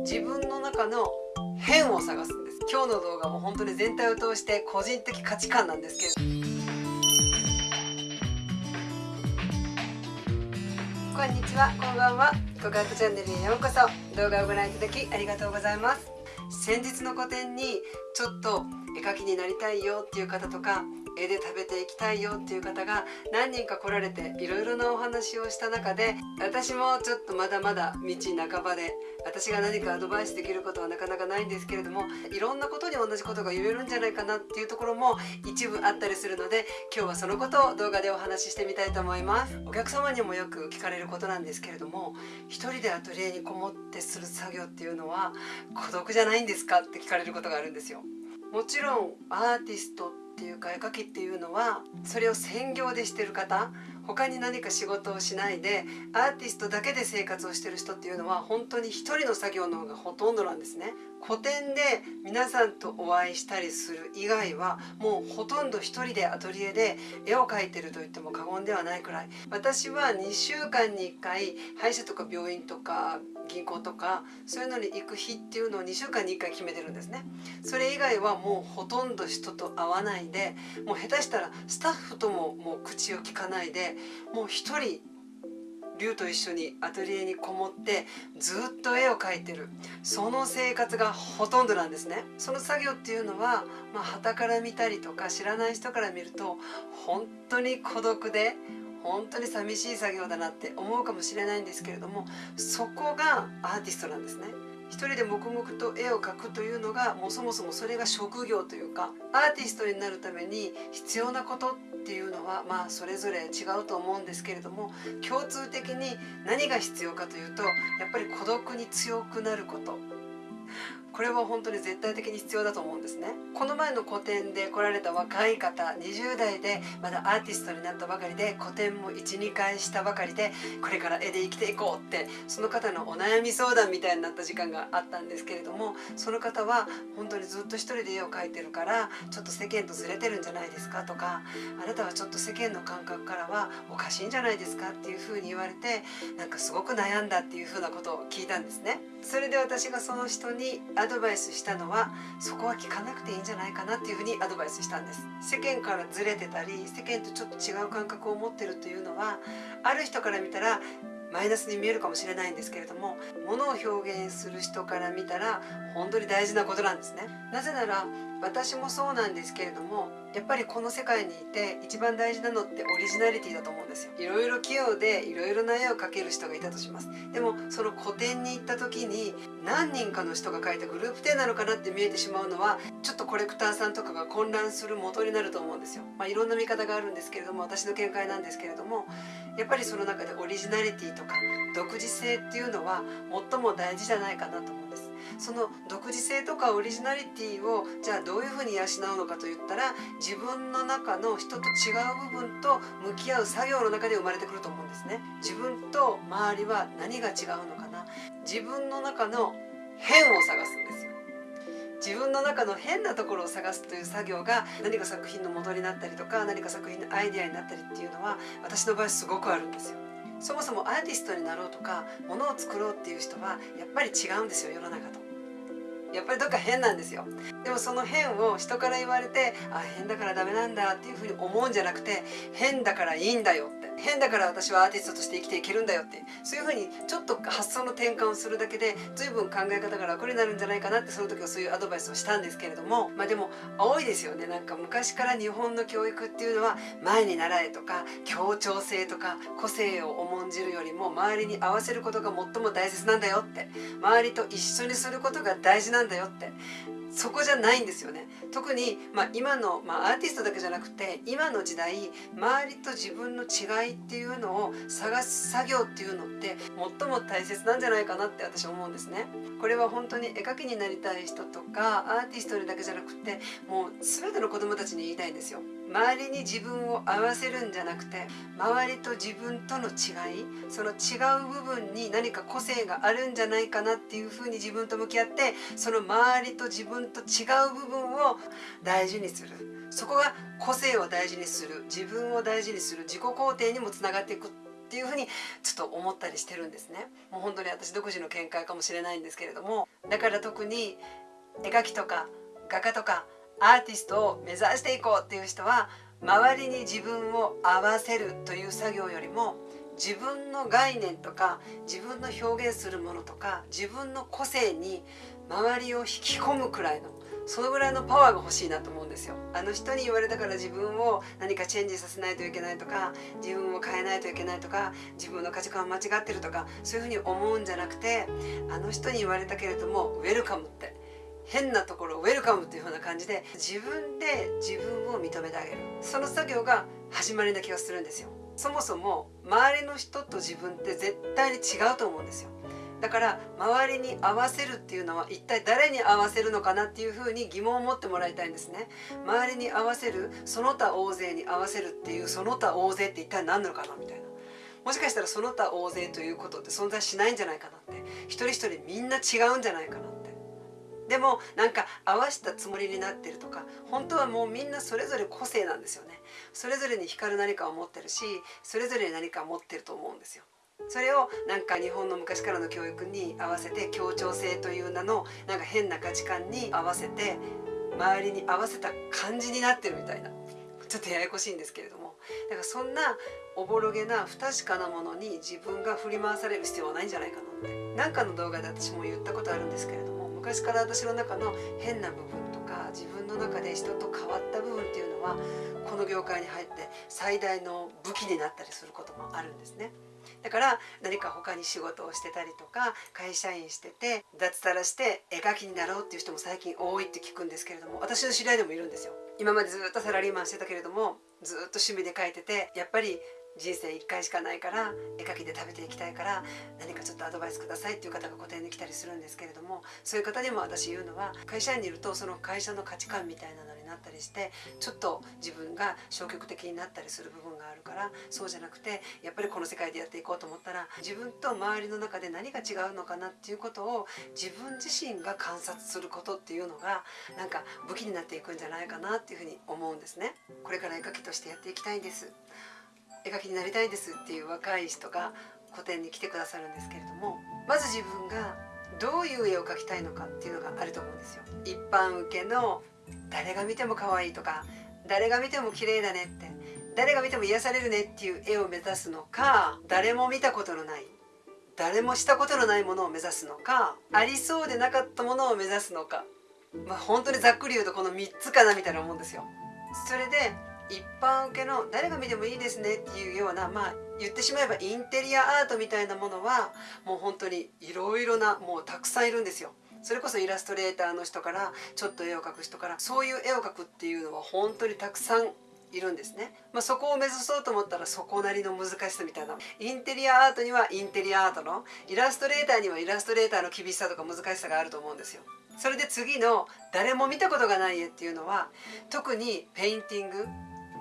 自分の中の変を探すんです。今日の動画も本当に全体を通して個人的価値観なんですけれど。こんにちは。こんばんは。語学チャンネルへようこそ。動画をご覧いただきありがとうございます。先日の個展にちょっと絵描きになりたいよっていう方とか絵で食べていきたいよっていう方が何人か来られていろいろなお話をした中で私もちょっとまだまだ道半ばで私が何かアドバイスできることはなかなかないんですけれどもいろんなことに同じことが言えるんじゃないかなっていうところも一部あったりするので今日はそのことを動画でお話ししてみたいと思います。お客様にもよく聞かれることなんですけれども一人でアトリエにこもってする作業っていうのは孤独じゃないんですかって聞かれることがあるんですよ。もちろんアーティストっていうか絵描きっていうのはそれを専業でしてる方他に何か仕事をしないでアーティストだけで生活をしてる人っていうのは本当に一人の作業の方がほとんどなんですね。個展で皆さんとお会いしたりする以外はもうほとんど一人でアトリエで絵を描いてると言っても過言ではないくらい。私は2週間に1回歯医者とか病院とか銀行とかそういうのに行く日っていうのを2週間に1回決めてるんですね。それ以外はもうほとんど人と会わないでもう下手したらスタッフとももう口を聞かないでもう一人龍と一緒にアトリエにこもってずっと絵を描いてる。その生活がほとんどなんですね。その作業っていうのはまあ旗から見たりとか知らない人から見ると本当に孤独で本当に寂しい作業だなって思うかもしれないんですけれどもそこがアーティストなんですね。一人で黙々と絵を描くというのがもうそもそもそれが職業というかアーティストになるために必要なことっていうのはまあそれぞれ違うと思うんですけれども共通的に何が必要かというとやっぱり孤独に強くなること。これは本当に絶対的に必要だと思うんですねこの前の個展で来られた若い方20代でまだアーティストになったばかりで個展も12回したばかりでこれから絵で生きていこうってその方のお悩み相談みたいになった時間があったんですけれどもその方は本当にずっと一人で絵を描いてるからちょっと世間とずれてるんじゃないですかとかあなたはちょっと世間の感覚からはおかしいんじゃないですかっていうふうに言われてなんかすごく悩んだっていうふうなことを聞いたんですね。それで私がその人にアドバイスしたのはそこは聞かなくていいんじゃないかなっていうふうにアドバイスしたんです。世間からずれてたり世間とちょっと違う感覚を持ってるというのはある人から見たらマイナスに見えるかもしれないんですけれども物を表現する人から見たら本当に大事なことなんですね。なぜなら私もそうなんですけれどもやっぱりこの世界にいて一番大事なのってオリジナリティだと思うんですよ。いろいろ器用でいろいろな絵を描ける人がいたとします。でもその個展に行った時に何人かの人が描いたグループ展なのかなって見えてしまうのはちょっとコレクターさんとかが混乱する元になると思うんですよ。まあ、いろんな見方があるんですけれども私の見解なんですけれどもやっぱりその中でオリジナリティとか独自性っていうのは最も大事じゃないかなと思うんです。その独自性とかオリジナリティをじゃあどういうふうに養うのかといったら自分の中の人と違う部分と向き合う作業の中で生まれてくると思うんですね。自分と周りは何が違うのかな。自分の中の変を探すんですよ。自分の中の変なところを探すという作業が何か作品の元になったりとか何か作品のアイデアになったりっていうのは私の場合すごくあるんですよ。そもそもアーティストになろうとかものを作ろうっていう人はやっぱり違うんですよ世の中と。やっぱりどっか変なんですよ。でもその変を人から言われてあ変だからダメなんだっていうふうに思うんじゃなくて変だからいいんだよって。変だから私はアーティストとして生きていけるんだよって。そういうふうにちょっと発想の転換をするだけで随分考え方が楽になるんじゃないかなってその時はそういうアドバイスをしたんですけれども。まあでも多いですよね。なんか昔から日本の教育っていうのは前に習えとか協調性とか個性を重んじるよりも周りに合わせることが最も大切なんだよって。周りと一緒にすることが大事なんだなんだよって。そこじゃないんですよね。特に、まあ、今の、まあ、アーティストだけじゃなくて今の時代周りと自分の違いっていうのを探す作業っていうのって最も大切なんじゃないかなって私は思うんですね。これは本当に絵描きになりたい人とかアーティストにだけじゃなくてもう全ての子どもたちに言いたいんですよ。周りに自分を合わせるんじゃなくて周りと自分との違いその違う部分に何か個性があるんじゃないかなっていうふうに自分と向き合ってその周りと自分と違う部分を大事にする。そこが個性を大事にする自分を大事にする自己肯定にもつながっていくっていうふうにちょっと思ったりしてるんですね。もう本当に私独自の見解かもしれないんですけれども。だから特に絵描きとか画家とかアーティストを目指していこうっていう人は周りに自分を合わせるという作業よりも自分の概念とか自分の表現するものとか自分の個性に周りを引き込むくらいのそのぐらいのパワーが欲しいなと思うんですよ。あの人に言われたから自分を何かチェンジさせないといけないとか自分を変えないといけないとか自分の価値観間違ってるとかそういうふうに思うんじゃなくてあの人に言われたけれどもウェルカムって。変なところウェルカムっていう風な感じで自分で自分を認めてあげる。その作業が始まりな気がするんですよ。そもそも周りの人と自分って絶対に違うと思うんですよ。だから周りに合わせるっていうのは一体誰に合わせるのかなっていうふうに疑問を持ってもらいたいんですね。周りに合わせるその他大勢に合わせるっていうその他大勢って一体何なのかなみたいな。もしかしたらその他大勢ということって存在しないんじゃないかなって。一人一人みんな違うんじゃないかな。でもなんか合わしたつもりになってるとか本当はもうみんなそれぞれ個性なんですよね。それぞれに光る何かを持ってるしそれぞれに何か持ってると思うんですよ。それをなんか日本の昔からの教育に合わせて協調性という名のなんか変な価値観に合わせて周りに合わせた感じになってるみたいなちょっとややこしいんですけれども。だからそんなおぼろげな不確かなものに自分が振り回される必要はないんじゃないかなって。何かの動画で私も言ったことあるんですけれども昔から私の中の変な部分とか自分の中で人と変わった部分っていうのはこの業界に入って最大の武器になったりすることもあるんですね。だから何か他に仕事をしてたりとか会社員してて脱サラして絵描きになろうっていう人も最近多いって聞くんですけれども私の知り合いでもいるんですよ今までずっとサラリーマンしてたけれどもずっと趣味で描いててやっぱり人生1回しかないから絵描きで食べていきたいから何かちょっとアドバイスくださいっていう方が個展で来たりするんですけれどもそういう方にも私言うのは会社員にいるとその会社の価値観みたいなのになったりしてちょっと自分が消極的になったりする部分があるからそうじゃなくてやっぱりこの世界でやっていこうと思ったら自分と周りの中で何が違うのかなっていうことを自分自身が観察することっていうのがなんか武器になっていくんじゃないかなっていうふうに思うんですね。これから絵描きとしてやっていきたいんです絵描きになりたいですっていう若い人が個展に来てくださるんですけれどもまず自分がどういう絵を描きたいのかっていうのがあると思うんですよ。一般受けの誰が見ても可愛いとか誰が見ても綺麗だねって誰が見ても癒されるねっていう絵を目指すのか誰も見たことのない誰もしたことのないものを目指すのかありそうでなかったものを目指すのかまあ本当にざっくり言うとこの3つかなみたいなもんですよ。それで一般受けの誰が見てもいいですねっていうようなまあ言ってしまえばインテリアアートみたいなものはもう本当にいろいろなもうたくさんいるんですよ。それこそイラストレーターの人からちょっと絵を描く人からそういう絵を描くっていうのは本当にたくさんいるんですね、まあ、そこを目指そうと思ったらそこなりの難しさみたいな。インテリアアートにはインテリアアートのイラストレーターにはイラストレーターの厳しさとか難しさがあると思うんですよ。それで次の誰も見たことがない絵っていうのは特にペインティング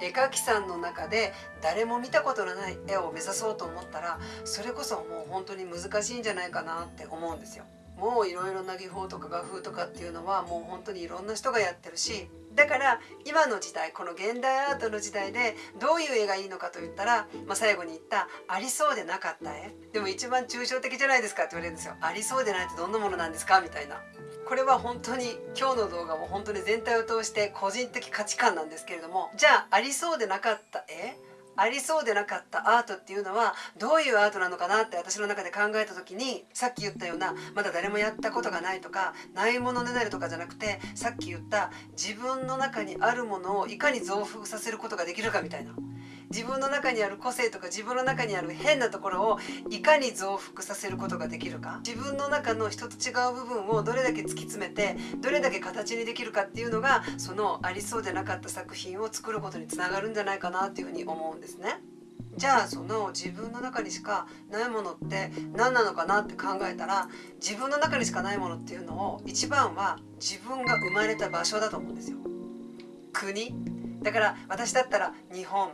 絵描きさんの中で誰も見たことのない絵を目指そうと思ったらそれこそもう本当に難しいんじゃないかなって思うんですよ。もういろいろな技法とか画風とかっていうのはもう本当にいろんな人がやってるしだから今の時代この現代アートの時代でどういう絵がいいのかと言ったら、まあ、最後に言ったありそうでなかった絵。でも一番抽象的じゃないですかって言われるんですよ。ありそうでないってどんなものなんですかみたいな。これは本当に今日の動画も本当に全体を通して個人的価値観なんですけれどもじゃあありそうでなかった絵ありそうでなかったアートっていうのはどういうアートなのかなって私の中で考えた時にさっき言ったようなまだ誰もやったことがないとかないものねだりとかじゃなくてさっき言った自分の中にあるものをいかに増幅させることができるかみたいな。自分の中にある個性とか自分の中にある変なところをいかに増幅させることができるか自分の中の人と違う部分をどれだけ突き詰めてどれだけ形にできるかっていうのがそのありそうでなかった作品を作ることにつながるんじゃないかなっていうふうに思うんですね。じゃあその自分の中にしかないものって何なのかなって考えたら自分の中にしかないものっていうのを一番は自分が生まれた場所だと思うんですよ。国？だから私だったら日本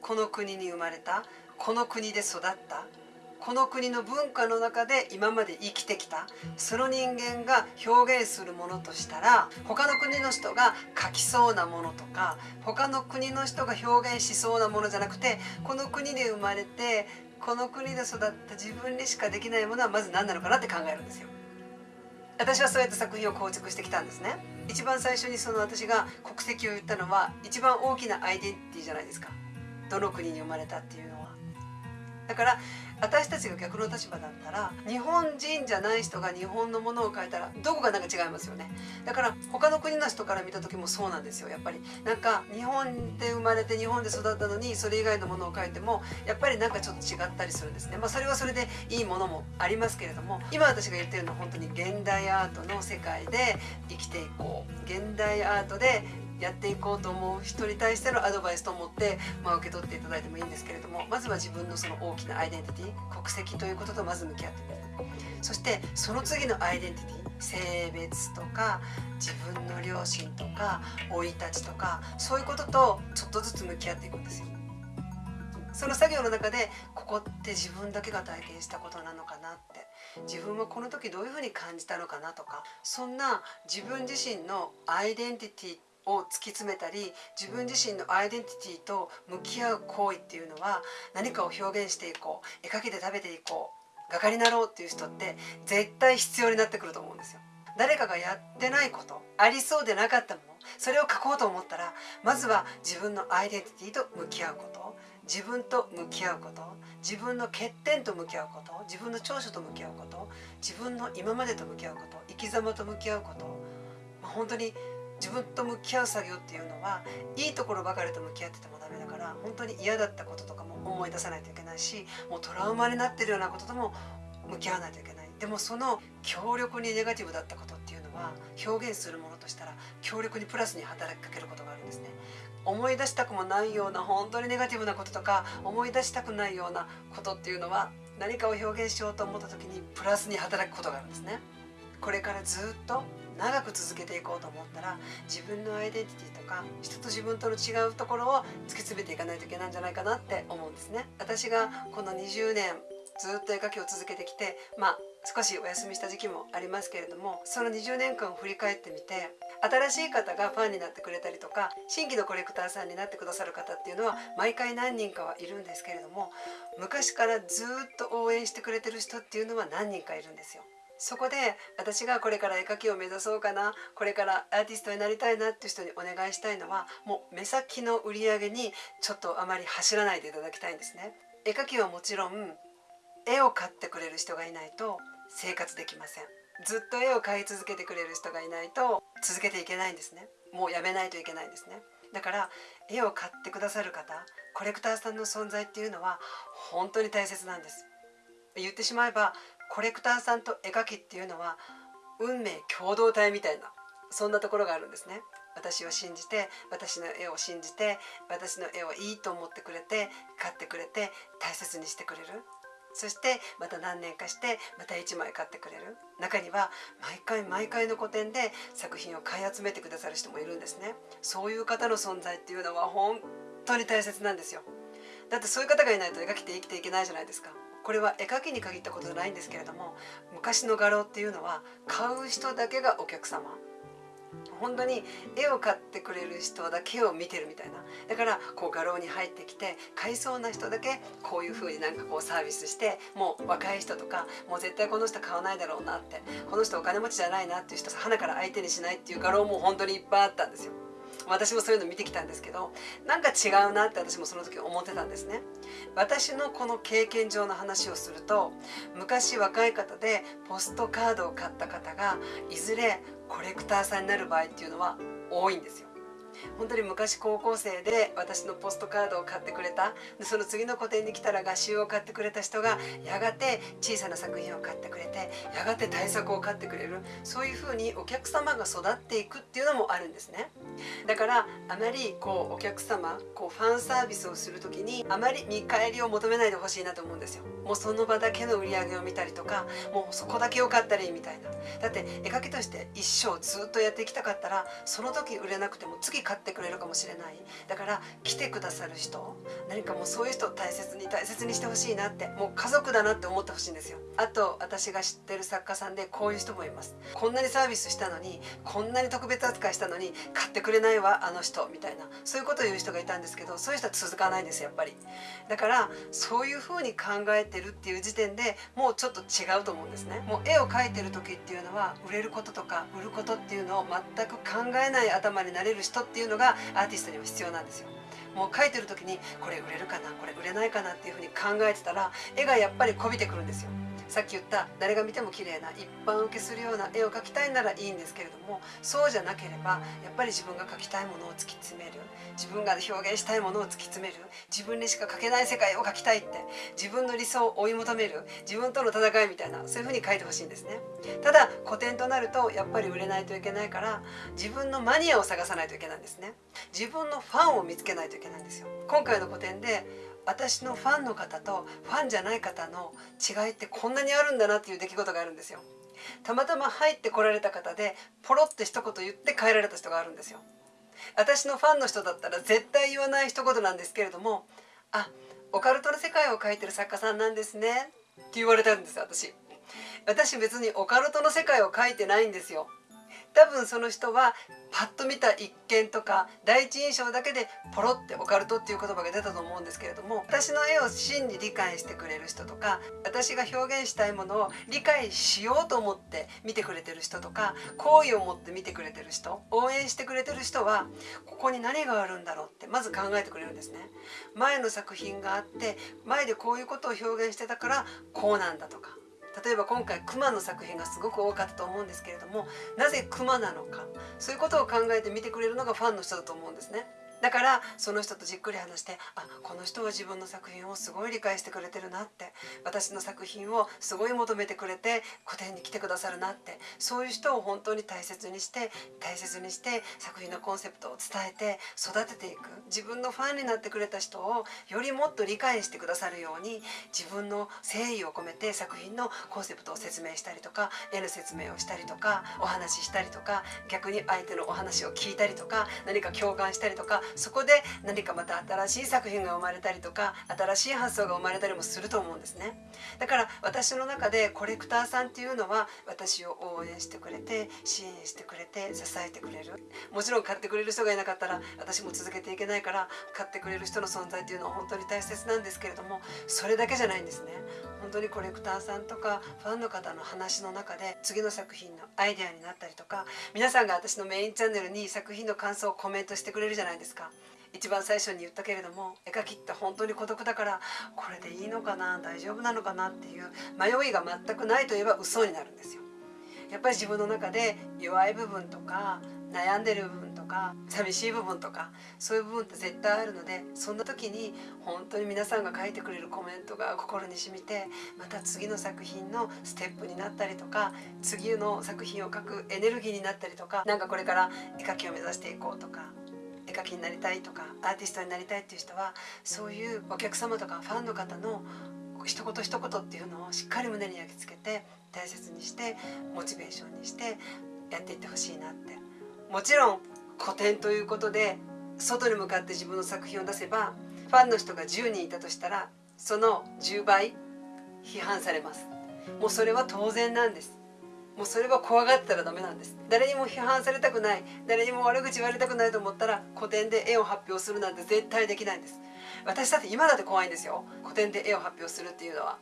この国に生まれたこの国で育ったこの国の文化の中で今まで生きてきたその人間が表現するものとしたら他の国の人が書きそうなものとか他の国の人が表現しそうなものじゃなくてこの国で生まれてこの国で育った自分にしかできないものはまず何なのかなって考えるんですよ。私はそうやって作品を構築してきたんですね。一番最初にその私が国籍を言ったのは一番大きなアイデンティティじゃないですか。どの国に生まれたっていうのは。だから私たちが逆の立場だったら日本人じゃない人が日本のものを変えたらどこかなんか違いますよね。だから他の国の人から見た時もそうなんですよやっぱり。なんか日本で生まれて日本で育ったのにそれ以外のものを変えてもやっぱりなんかちょっと違ったりするんですね。まあそれはそれでいいものもありますけれども今私が言ってるのは本当に現代アートの世界で生きていこう。現代アートでやっていこうと思う人に対してのアドバイスと思って、まあ、受け取っていただいてもいいんですけれどもまずは自分のその大きなアイデンティティ国籍ということとまず向き合ってみるそしてその次のアイデンティティ性別とか自分の両親とか生い立ちとかそういうこととちょっとずつ向き合っていくんですよ。その作業の中でここって自分だけが体験したことなのかなって自分はこの時どういうふうに感じたのかなとかそんな自分自身のアイデンティティを突き詰めたり自分自身のアイデンティティと向き合う行為っていうのは何かを表現していこう絵描きで食べていこう画家になろうっていう人って絶対必要になってくると思うんですよ。誰かがやってないことありそうでなかったものそれを書こうと思ったらまずは自分のアイデンティティと向き合うこと自分と向き合うこと自分の欠点と向き合うこと自分の長所と向き合うこと自分の今までと向き合うこと生き様と向き合うこと、まあ、本当に自分と向き合う作業っていうのはいいところばかりと向き合っててもダメだから本当に嫌だったこととかも思い出さないといけないしもうトラウマになってるようなこととも向き合わないといけない。でもその強力にネガティブだったことっていうのは表現するものとしたら強力にプラスに働きかけることがあるんですね。思い出したくもないような本当にネガティブなこととか思い出したくないようなことっていうのは何かを表現しようと思った時にプラスに働くことがあるんですね。これからずっと長く続けていこうと思ったら自分のアイデンティティとか人と自分との違うところを突き詰めていかないといけないんじゃないかなって思うんですね私がこの20年ずっと絵描きを続けてきてまあ少しお休みした時期もありますけれどもその20年間を振り返ってみて新しい方がファンになってくれたりとか新規のコレクターさんになってくださる方っていうのは毎回何人かはいるんですけれども昔からずっと応援してくれてる人っていうのは何人かいるんですよ。そこで私がこれから絵描きを目指そうかなこれからアーティストになりたいなっていう人にお願いしたいのはもう目先の売り上げにちょっとあまり走らないでいただきたいんですね。絵描きはもちろん絵を買ってくれる人がいないと生活できません。ずっと絵を買い続けてくれる人がいないと続けていけないんですね。もうやめないといけないんですね。だから絵を買ってくださる方コレクターさんの存在っていうのは本当に大切なんです。言ってしまえばコレクターさんと絵描きっていうのは運命共同体みたいなそんなところがあるんですね。私を信じて私の絵を信じて私の絵をいいと思ってくれて買ってくれて大切にしてくれる。そしてまた何年かしてまた1枚買ってくれる。中には毎回毎回の個展で作品を買い集めてくださる人もいるんですね。そういう方の存在っていうのは本当に大切なんですよ。だってそういう方がいないと描きて生きていけないじゃないですか。これは絵描きに限ったことじゃないんですけれども昔の画廊っていうのは買う人だけがお客様本当に絵を買ってくれる人だけを見てるみたいなだからこう画廊に入ってきて買いそうな人だけこういう風になんかこうサービスしてもう若い人とかもう絶対この人買わないだろうなってこの人お金持ちじゃないなっていう人花から相手にしないっていう画廊も本当にいっぱいあったんですよ。私もそういうの見てきたんですけどなんか違うなって私もその時思ってたんですね。私のこの経験上の話をすると昔若い方でポストカードを買った方がいずれコレクターさんになる場合っていうのは多いんですよ。本当に昔高校生で私のポストカードを買ってくれた。その次の個展に来たら画集を買ってくれた人がやがて小さな作品を買ってくれてやがて大作を買ってくれる。そういうふうにお客様が育っていくっていうのもあるんですね。だからあまりこうお客様こうファンサービスをする時にあまり見返りを求めないでほしいなと思うんですよ。もうその場だけの売り上げを見たりとかもうそこだけ良かったらいいみたいな。だって絵描きとして一生ずっとやっていきたかったらその時売れなくても次買ってくれるかもしれない。だから来てくださる人何かもうそういう人を大切に大切にしてほしいなってもう家族だなって思ってほしいんですよ。あと私が知ってる作家さんでこういう人もいます。こんなにサービスしたのにこんなに特別扱いしたのに買ってくれないわあの人みたいな。そういうことを言う人がいたんですけどそういう人は続かないんですやっぱり。だからそういうふうに考えてるっていう時点でもうちょっと違うと思うんですね。もう絵を描いてる時っていうのは売れることとか売ることっていうのを全く考えない頭になれる人っていうのがアーティストには必要なんですよ。もう描いてる時にこれ売れるかなこれ売れないかなっていうふうに考えてたら絵がやっぱりこびてくるんですよ。さっき言った誰が見ても綺麗な一般受けするような絵を描きたいならいいんですけれどもそうじゃなければやっぱり自分が描きたいものを突き詰める。自分が表現したいものを突き詰める。自分にしか描けない世界を描きたいって。自分の理想を追い求める。自分との戦いみたいなそういう風に描いてほしいんですね。ただ古典となるとやっぱり売れないといけないから自分のマニアを探さないといけないんですね。自分のファンを見つけないといけないんですよ。今回の古典で私のファンの方とファンじゃない方の違いってこんなにあるんだなっていう出来事があるんですよ。たまたま入ってこられた方でポロって一言言って帰られた人があるんですよ。私のファンの人だったら絶対言わない一言なんですけれどもあオカルトの世界を描いてる作家さんなんですねって言われたんです私。私別にオカルトの世界を描いてないんですよ。多分その人はパッと見た一見とか第一印象だけでポロってオカルトっていう言葉が出たと思うんですけれども私の絵を真に理解してくれる人とか私が表現したいものを理解しようと思って見てくれてる人とか好意を持って見てくれてる人応援してくれてる人はここに何があるんだろうってまず考えてくれるんですね。前の作品があって前でこういうことを表現してたからこうなんだとか例えば今回熊の作品がすごく多かったと思うんですけれどもなぜ熊なのかそういうことを考えて見てくれるのがファンの人だと思うんですね。だからその人とじっくり話してあこの人は自分の作品をすごい理解してくれてるなって私の作品をすごい求めてくれて個展に来てくださるなってそういう人を本当に大切にして大切にして作品のコンセプトを伝えて育てていく自分のファンになってくれた人をよりもっと理解してくださるように自分の誠意を込めて作品のコンセプトを説明したりとか絵の説明をしたりとかお話ししたりとか逆に相手のお話を聞いたりとか何か共感したりとかそこで何かまた新しい作品が生まれたりとか新しい発想が生まれたりもすると思うんですね。だから私の中でコレクターさんっていうのは私を応援してくれて支援してくれて支えてくれる。もちろん買ってくれる人がいなかったら私も続けていけないから買ってくれる人の存在っていうのは本当に大切なんですけれどもそれだけじゃないんですね。本当にコレクターさんとかファンの方の話の中で次の作品のアイデアになったりとか皆さんが私のメインチャンネルに作品の感想をコメントしてくれるじゃないですか。一番最初に言ったけれども絵描きって本当に孤独だからこれでいいのかな大丈夫なのかなっていう迷いが全くないといえば嘘になるんですよ。やっぱり自分の中で弱い部分とか悩んでる部分か寂しい部分とかそういう部分って絶対あるのでそんな時に本当に皆さんが書いてくれるコメントが心に染みてまた次の作品のステップになったりとか次の作品を書くエネルギーになったりとか何かこれから絵描きを目指していこうとか絵描きになりたいとかアーティストになりたいっていう人はそういうお客様とかファンの方の一言一言っていうのをしっかり胸に焼き付けて大切にしてモチベーションにしてやっていってほしいなって。もちろん古典ということで外に向かって自分の作品を出せばファンの人が10人いたとしたらその10倍批判されます。もうそれは当然なんです。もうそれは怖がったらダメなんです。誰にも批判されたくない。誰にも悪口言われたくないと思ったら古典で絵を発表するなんて絶対できないんです。私だって今だって怖いんですよ。古典で絵を発表するっていうのは。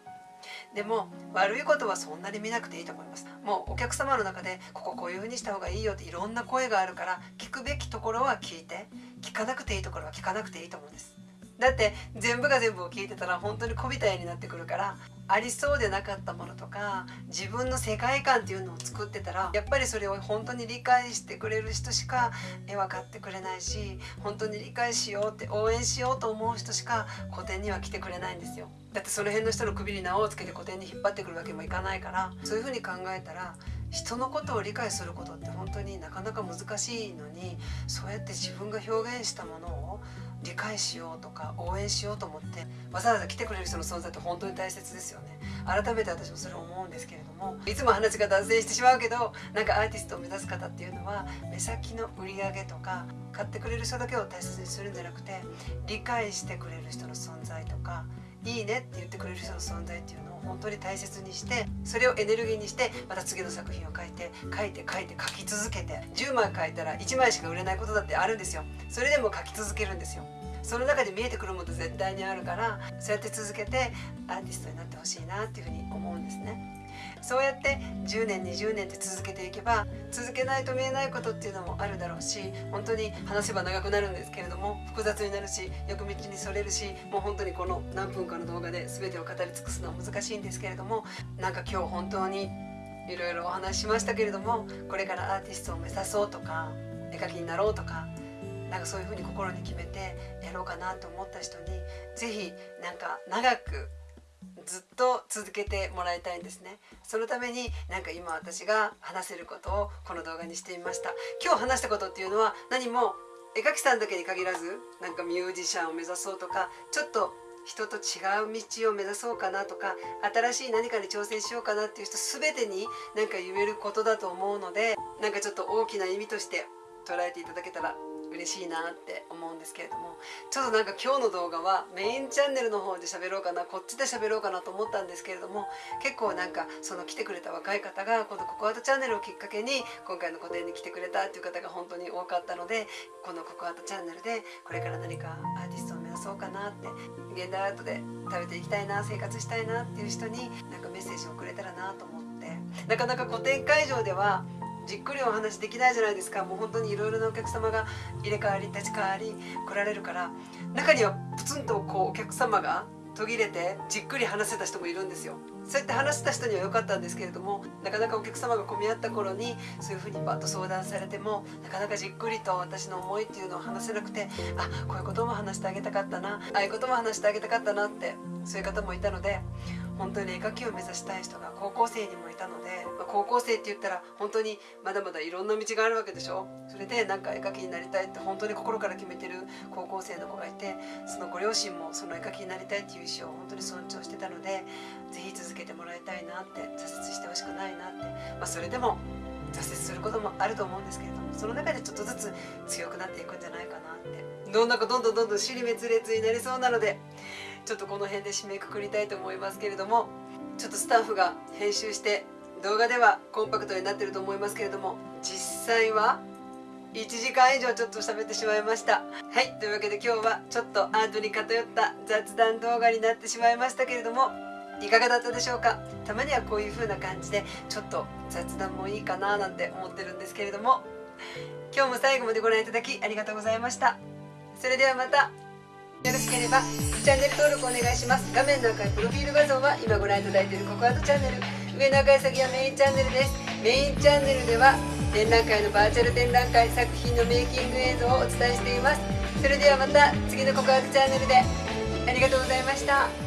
でも悪いことはそんなに見なくていいと思います。もうお客様の中でこここういう風にした方がいいよっていろんな声があるから聞くべきところは聞いて聞かなくていいところは聞かなくていいと思うんです。だって全部が全部を聞いてたら本当に小びた絵になってくるからありそうでなかったものとか自分の世界観っていうのを作ってたらやっぱりそれを本当に理解してくれる人しか絵は買ってくれないし本当に理解しようって応援しようと思う人しか個展には来てくれないんですよ。だってその辺の人の首に縄をつけて個展に引っ張ってくるわけもいかないからそういうふうに考えたら人のことを理解することって本当になかなか難しいのにそうやって自分が表現したものを理解しようとか応援しようと思ってわざわざ来てくれる人の存在って本当に大切ですよね。改めて私もそれ思うんですけれどもいつも話が脱線してしまうけどなんかアーティストを目指す方っていうのは目先の売り上げとか買ってくれる人だけを大切にするんじゃなくて理解してくれる人の存在とかいいねって言ってくれる人の存在っていうの本当に大切にしてそれをエネルギーにしてまた次の作品を書いて書いて書いて書き続けて10枚書いたら1枚しか売れないことだってあるんですよ。それでも書き続けるんですよ。その中で見えてくるもの絶対にあるからそうやって続けてアーティストになってほしいなっていうふうに思うんですね。そうやって10年20年って続けていけば続けないと見えないことっていうのもあるだろうし本当に話せば長くなるんですけれども複雑になるしよく道にそれるしもう本当にこの何分かの動画で全てを語り尽くすのは難しいんですけれどもなんか今日本当にいろいろお話ししましたけれどもこれからアーティストを目指そうとか絵描きになろうとかなんかそういうふうに心に決めてやろうかなと思った人に是非なんか長くずっと続けてもらいたいんですね。そのためになんか今私が話せることをこの動画にしてみました。今日話したことっていうのは何も絵描きさんだけに限らずなんかミュージシャンを目指そうとかちょっと人と違う道を目指そうかなとか新しい何かに挑戦しようかなっていう人全てになんか言えることだと思うのでなんかちょっと大きな意味として捉えていただけたら嬉しいなって思うんですけれどもちょっとなんか今日の動画はメインチャンネルの方で喋ろうかなこっちで喋ろうかなと思ったんですけれども結構なんかその来てくれた若い方がこのココアートチャンネルをきっかけに今回の個展に来てくれたっていう方が本当に多かったのでこのココアートチャンネルでこれから何かアーティストを目指そうかなって現代アートで食べていきたいな生活したいなっていう人になんかメッセージをくれたらなと思ってなかなか個展会場ではじっくりお話できないじゃないですか。もう本当にいろいろなお客様が入れ替わり立ち替わり来られるから。中にはプツンとこうお客様が途切れてじっくり話せた人もいるんですよ。そうやって話した人には良かったんですけれどもなかなかお客様が混み合った頃にそういうふうにバッと相談されてもなかなかじっくりと私の思いっていうのを話せなくてあこういうことも話してあげたかったなああいうことも話してあげたかったなってそういう方もいたので本当に絵描きを目指したい人が高校生にもいたので、まあ、高校生って言ったら本当にまだまだいろんな道があるわけでしょ？それでなんか絵描きになりたいって本当に心から決めてる高校生の子がいてそのご両親もその絵描きになりたいっていう意思を本当に尊重してたので是非続けてもらいたいなって挫折してほしくないなって、まあ、それでも挫折することもあると思うんですけれどもその中でちょっとずつ強くなっていくんじゃないかなって。どんなかどんどんどんどん尻滅裂になりそうなのでちょっとこの辺で締めくくりたいと思いますけれどもちょっとスタッフが編集して動画ではコンパクトになってると思いますけれども実際は1時間以上ちょっと喋ってしまいました。はいというわけで今日はちょっとアートに偏った雑談動画になってしまいましたけれどもいかがだったでしょうか？たまにはこういう風な感じでちょっと雑談もいいかななんて思ってるんですけれども今日も最後までご覧いただきありがとうございました。それではまた。よろしければチャンネル登録お願いします。画面の赤いプロフィール画像は今ご覧いただいているココアートチャンネル。上の赤い先はメインチャンネルです。メインチャンネルでは展覧会のバーチャル展覧会作品のメイキング映像をお伝えしています。それではまた次のココアートチャンネルで。ありがとうございました。